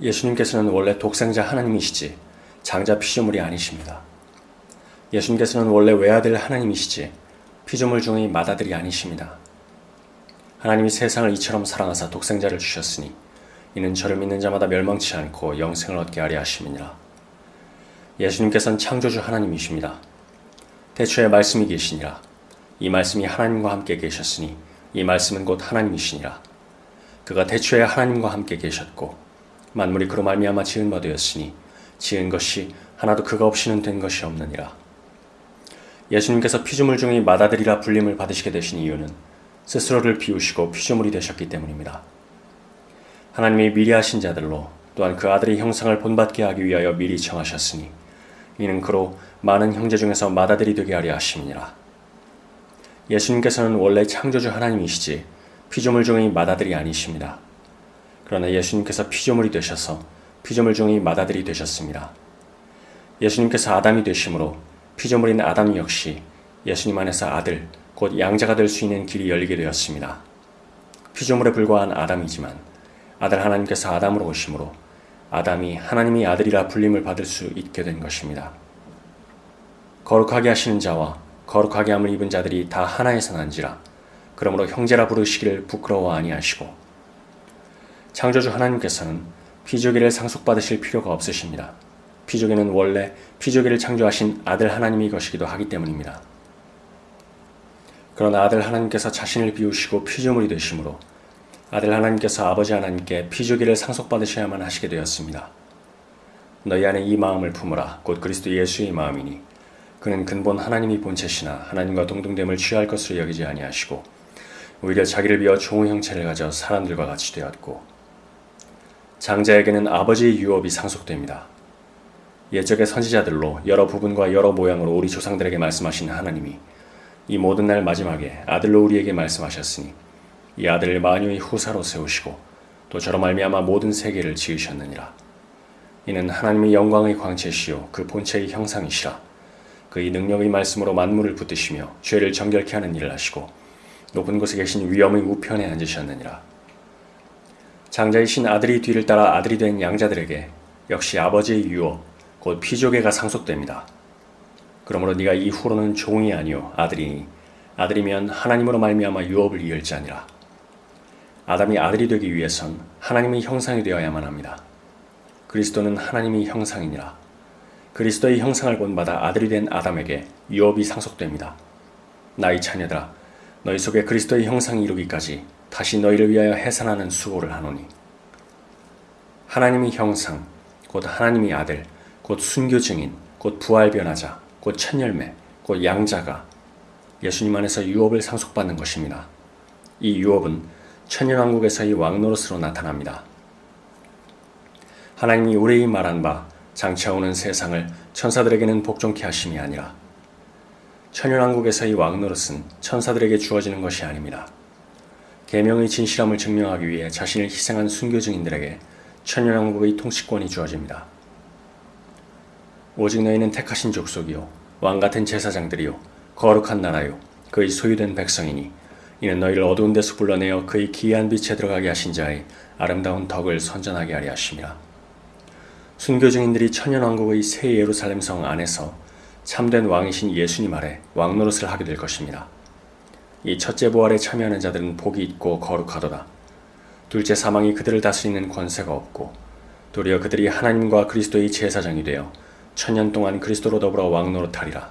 예수님께서는 원래 독생자 하나님이시지 장자 피조물이 아니십니다. 예수님께서는 원래 외아들 하나님이시지 피조물 중의 맏아들이 아니십니다. 하나님이 세상을 이처럼 사랑하사 독생자를 주셨으니 이는 저를 믿는 자마다 멸망치 않고 영생을 얻게 하려 하심이니라. 예수님께서는 창조주 하나님이십니다. 대초에 말씀이 계시니라. 이 말씀이 하나님과 함께 계셨으니 이 말씀은 곧 하나님이시니라. 그가 대초에 하나님과 함께 계셨고 만물이 그로 말미암아 지은 바 되었으니 지은 것이 하나도 그가 없이는 된 것이 없느니라. 예수님께서 피조물 중의 맏아들이라 불림을 받으시게 되신 이유는 스스로를 비우시고 피조물이 되셨기 때문입니다. 하나님이 미리 하신 자들로 또한 그 아들의 형상을 본받게 하기 위하여 미리 정하셨으니 이는 그로 많은 형제 중에서 맏아들이 되게 하려 하심이니라. 예수님께서는 원래 창조주 하나님이시지 피조물 중의 맏아들이 아니십니다. 그러나 예수님께서 피조물이 되셔서 피조물 중의 맏아들이 되셨습니다. 예수님께서 아담이 되심으로 피조물인 아담 역시 예수님 안에서 아들, 곧 양자가 될 수 있는 길이 열리게 되었습니다. 피조물에 불과한 아담이지만 아들 하나님께서 아담으로 오심으로 아담이 하나님이 아들이라 불림을 받을 수 있게 된 것입니다. 거룩하게 하시는 자와 거룩하게 함을 입은 자들이 다 하나에서 난지라 그러므로 형제라 부르시기를 부끄러워 아니하시고 창조주 하나님께서는 피조기를 상속받으실 필요가 없으십니다. 피조기는 원래 피조기를 창조하신 아들 하나님이 것이기도 하기 때문입니다. 그러나 아들 하나님께서 자신을 비우시고 피조물이 되심으로 아들 하나님께서 아버지 하나님께 피조기를 상속받으셔야만 하시게 되었습니다. 너희 안에 이 마음을 품으라 곧 그리스도 예수의 마음이니 그는 근본 하나님이 본체시나 하나님과 동등됨을 취할 것으로 여기지 아니하시고 오히려 자기를 비어 종의 형체를 가져 사람들과 같이 되었고 장자에게는 아버지의 유업이 상속됩니다. 옛적의 선지자들로 여러 부분과 여러 모양으로 우리 조상들에게 말씀하신 하나님이 이 모든 날 마지막에 아들로 우리에게 말씀하셨으니 이 아들을 만유의 후사로 세우시고 또 저로 말미암아 모든 세계를 지으셨느니라. 이는 하나님의 영광의 광채시요 그 본체의 형상이시라. 그의 능력의 말씀으로 만물을 붙드시며 죄를 정결케 하는 일을 하시고 높은 곳에 계신 위엄의 우편에 앉으셨느니라. 장자이신 아들이 뒤를 따라 아들이 된 양자들에게 역시 아버지의 유업 곧 피조계가 상속됩니다. 그러므로 네가 이후로는 종이 아니요 아들이니 아들이면 하나님으로 말미암아 유업을 이을 자니라. 아담이 아들이 되기 위해선 하나님의 형상이 되어야만 합니다. 그리스도는 하나님의 형상이니라. 그리스도의 형상을 본받아 아들이 된 아담에게 유업이 상속됩니다. 나의 자녀들아 너희 속에 그리스도의 형상이 이루기까지 다시 너희를 위하여 해산하는 수고를 하노니 하나님의 형상 곧 하나님의 아들 곧 순교 증인 곧 부활 변화자 곧 천열매 곧 양자가 예수님 안에서 유업을 상속받는 것입니다. 이 유업은 천연왕국에서의 왕노릇으로 나타납니다. 하나님이 우리의 말한 바 장차오는 세상을 천사들에게는 복종케 하심이 아니라 천연왕국에서의 왕노릇은 천사들에게 주어지는 것이 아닙니다. 계명의 진실함을 증명하기 위해 자신을 희생한 순교 증인들에게 천연왕국의 통치권이 주어집니다. 오직 너희는 택하신 족속이요 왕같은 제사장들이요 거룩한 나라요 그의 소유된 백성이니 이는 너희를 어두운 데서 불러내어 그의 기이한 빛에 들어가게 하신 자의 아름다운 덕을 선전하게 하려 하심이라. 순교 증인들이 천연왕국의 새 예루살렘 성 안에서 참된 왕이신 예수님 아래 왕노릇을 하게 될 것입니다. 이 첫째 부활에 참여하는 자들은 복이 있고 거룩하도다. 둘째 사망이 그들을 다스리는 권세가 없고 도리어 그들이 하나님과 그리스도의 제사장이 되어 천년 동안 그리스도로 더불어 왕노릇하리라.